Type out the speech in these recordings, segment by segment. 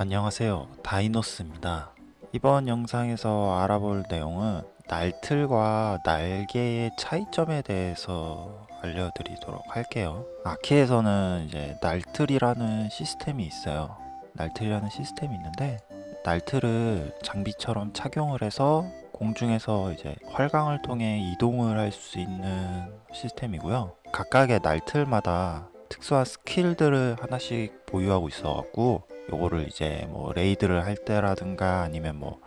안녕하세요. 다이노스입니다. 이번 영상에서 알아볼 내용은 날틀과 날개의 차이점에 대해서 알려드리도록 할게요. 아키에서는 이제 날틀이라는 시스템이 있어요. 날틀이라는 시스템이 있는데 날틀을 장비처럼 착용을 해서 공중에서 이제 활강을 통해 이동을 할 수 있는 시스템이고요. 각각의 날틀마다 특수한 스킬들을 하나씩 보유하고 있어 갖고 요거를 이제 뭐 레이드를 할 때라든가 아니면 뭐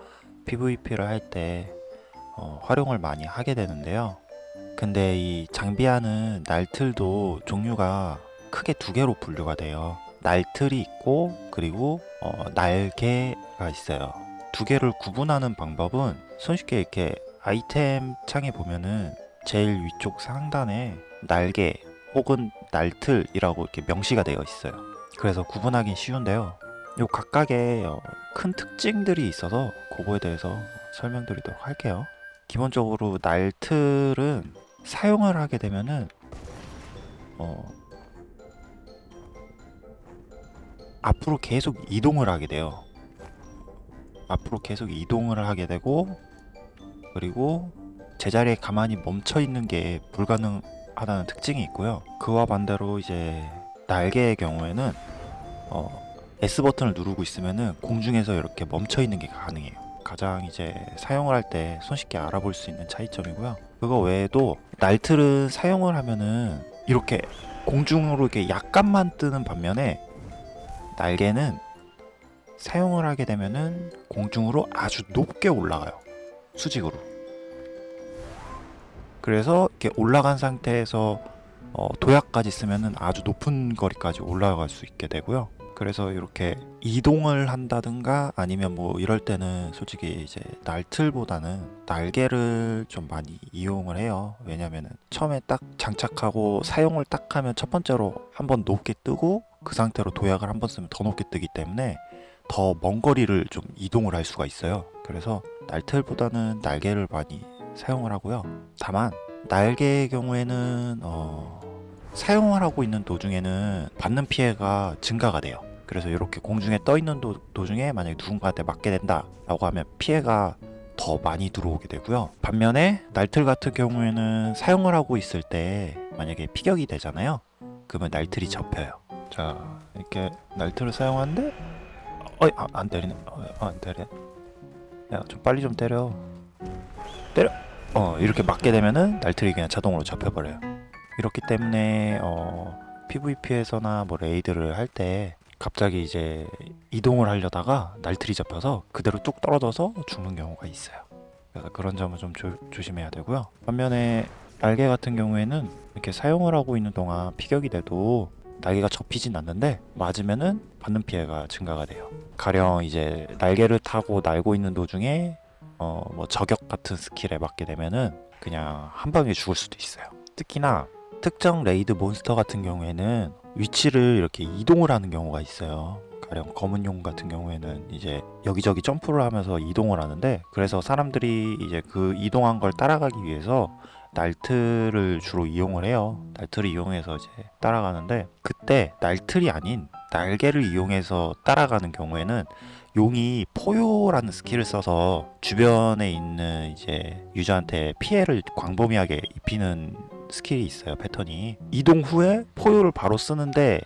PVP를 할때 어, 활용을 많이 하게 되는데요. 근데 이 장비하는 날틀도 종류가 크게 두 개로 분류가 돼요. 날틀이 있고 그리고 어, 날개가 있어요. 두 개를 구분하는 방법은 손쉽게 이렇게 아이템 창에 보면은 제일 위쪽 상단에 날개 혹은 날틀이라고 이렇게 명시가 되어 있어요. 그래서 구분하기 쉬운데요. 요 각각의 어, 큰 특징들이 있어서 그거에 대해서 설명드리도록 할게요. 기본적으로 날틀은 사용을 하게 되면은 어 앞으로 계속 이동을 하게 돼요. 앞으로 계속 이동을 하게 되고 그리고 제자리에 가만히 멈춰 있는 게 불가능하다는 특징이 있고요. 그와 반대로 이제 날개의 경우에는 어 S 버튼을 누르고 있으면은 공중에서 이렇게 멈춰 있는 게 가능해요. 가장 이제 사용을 할 때 손쉽게 알아볼 수 있는 차이점이고요. 그거 외에도 날틀은 사용을 하면은 이렇게 공중으로 이렇게 약간만 뜨는 반면에 날개는 사용을 하게 되면은 공중으로 아주 높게 올라가요. 수직으로. 그래서 이렇게 올라간 상태에서 어, 도약까지 쓰면은 아주 높은 거리까지 올라갈 수 있게 되고요. 그래서 이렇게 이동을 한다든가 아니면 뭐 이럴 때는 솔직히 이제 날틀보다는 날개를 좀 많이 이용을 해요. 왜냐면은 처음에 딱 장착하고 사용을 딱 하면 첫 번째로 한번 높게 뜨고 그 상태로 도약을 한 번 쓰면 더 높게 뜨기 때문에 더 먼 거리를 좀 이동을 할 수가 있어요. 그래서 날틀보다는 날개를 많이 사용을 하고요. 다만 날개의 경우에는 어... 사용을 하고 있는 도중에는 받는 피해가 증가가 돼요. 그래서 이렇게 공중에 떠 있는 도, 도중에 만약에 누군가한테 맞게 된다 라고 하면 피해가 더 많이 들어오게 되고요. 반면에 날틀 같은 경우에는 사용을 하고 있을 때 만약에 피격이 되잖아요. 그러면 날틀이 접혀요. 자 이렇게 날틀을 사용하는데 어이 아, 안 때리네. 어, 안 때려. 야좀 빨리 좀 때려. 때려. 어 이렇게 맞게 되면은 날틀이 그냥 자동으로 접혀버려요. 이렇기 때문에 어 PVP에서나 뭐 레이드를 할때 갑자기 이제 이동을 하려다가 날틀이 잡혀서 그대로 뚝 떨어져서 죽는 경우가 있어요. 그래서 그런 점은 좀 조, 조심해야 되고요. 반면에 날개 같은 경우에는 이렇게 사용을 하고 있는 동안 피격이 돼도 날개가 접히진 않는데 맞으면은 받는 피해가 증가가 돼요. 가령 이제 날개를 타고 날고 있는 도중에 어 뭐 저격 같은 스킬에 맞게 되면은 그냥 한 방에 죽을 수도 있어요. 특히나 특정 레이드 몬스터 같은 경우에는 위치를 이렇게 이동을 하는 경우가 있어요. 가령 검은 용 같은 경우에는 이제 여기저기 점프를 하면서 이동을 하는데 그래서 사람들이 이제 그 이동한 걸 따라가기 위해서 날틀을 주로 이용을 해요. 날틀을 이용해서 이제 따라가는데 그때 날틀이 아닌 날개를 이용해서 따라가는 경우에는 용이 포효라는 스킬을 써서 주변에 있는 이제 유저한테 피해를 광범위하게 입히는 스킬이 있어요 패턴이. 이동 후에 포효를 바로 쓰는데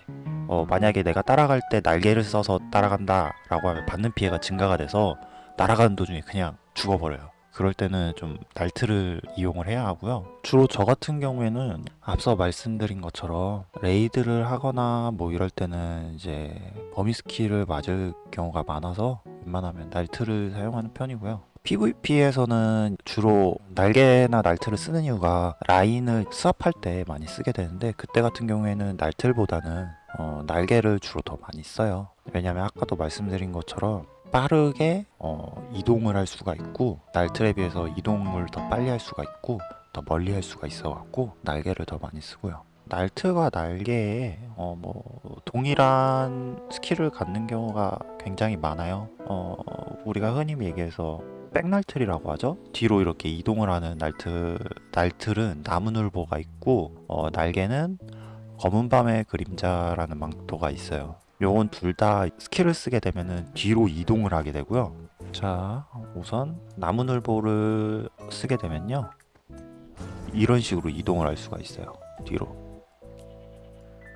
어, 만약에 내가 따라갈 때 날개를 써서 따라간다 라고 하면 받는 피해가 증가가 돼서 날아가는 도중에 그냥 죽어버려요. 그럴 때는 좀 날틀을 이용을 해야 하고요. 주로 저 같은 경우에는 앞서 말씀드린 것처럼 레이드를 하거나 뭐 이럴 때는 이제 범위 스킬을 맞을 경우가 많아서 웬만하면 날틀을 사용하는 편이고요 PVP에서는 주로 날개나 날틀을 쓰는 이유가 라인을 swap할 때 많이 쓰게 되는데 그때 같은 경우에는 날틀보다는 어, 날개를 주로 더 많이 써요. 왜냐면 아까도 말씀드린 것처럼 빠르게 어, 이동을 할 수가 있고 날틀에 비해서 이동을 더 빨리 할 수가 있고 더 멀리 할 수가 있어 갖고 날개를 더 많이 쓰고요. 날틀과 날개에 어, 뭐 동일한 스킬을 갖는 경우가 굉장히 많아요. 어, 우리가 흔히 얘기해서 백날틀이라고 하죠 뒤로 이렇게 이동을 하는 날틀 날틀은 나무늘보가 있고 어, 날개는 검은 밤의 그림자라는 망토가 있어요 요건 둘 다 스킬을 쓰게 되면은 뒤로 이동을 하게 되고요. 자, 우선 나무늘보를 쓰게 되면요. 이런 식으로 이동을 할 수가 있어요. 뒤로.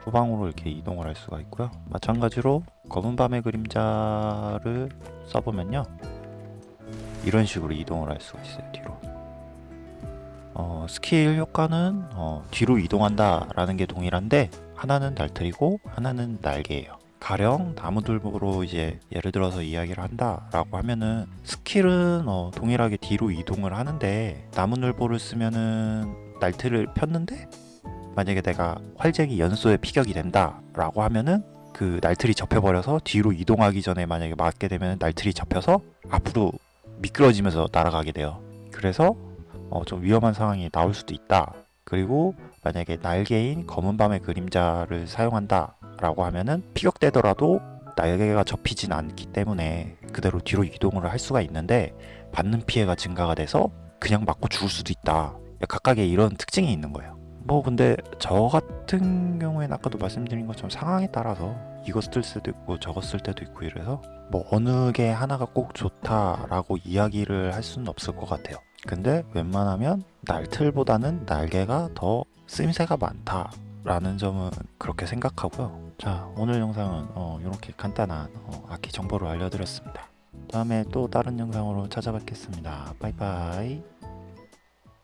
후방으로 이렇게 이동을 할 수가 있고요. 마찬가지로 검은 밤의 그림자를 써보면요. 이런 식으로 이동을 할 수가 있어요. 뒤로. 어, 스킬 효과는 어, 뒤로 이동한다 라는 게 동일한데 하나는 날틀이고 하나는 날개예요. 가령 나무들보로 이제 예를 들어서 이야기를 한다 라고 하면은 스킬은 어, 동일하게 뒤로 이동을 하는데 나무늘보를 쓰면은 날틀을 폈는데 만약에 내가 활쟁이 연소에 피격이 된다 라고 하면은 그 날틀이 접혀버려서 뒤로 이동하기 전에 만약에 맞게 되면 날틀이 접혀서 앞으로 미끄러지면서 날아가게 돼요. 그래서 어, 좀 위험한 상황이 나올 수도 있다. 그리고 만약에 날개인 검은 밤의 그림자를 사용한다 라고 하면은 피격되더라도 날개가 접히진 않기 때문에 그대로 뒤로 이동을 할 수가 있는데 받는 피해가 증가가 돼서 그냥 맞고 죽을 수도 있다. 각각의 이런 특징이 있는 거예요. 뭐 근데 저 같은 경우에는 아까도 말씀드린 것처럼 상황에 따라서 이거 쓸 때도 있고 저거 쓸 때도 있고 이래서 뭐 어느 게 하나가 꼭 좋다라고 이야기를 할 수는 없을 것 같아요. 근데 웬만하면 날틀보다는 날개가 더 쓰임새가 많다 라는 점은 그렇게 생각하고요. 자 오늘 영상은 어, 이렇게 간단한 어, 아키 정보를 알려드렸습니다. 다음에 또 다른 영상으로 찾아뵙겠습니다. 바이바이.